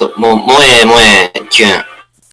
と、もう、萌え萌え、きゅん。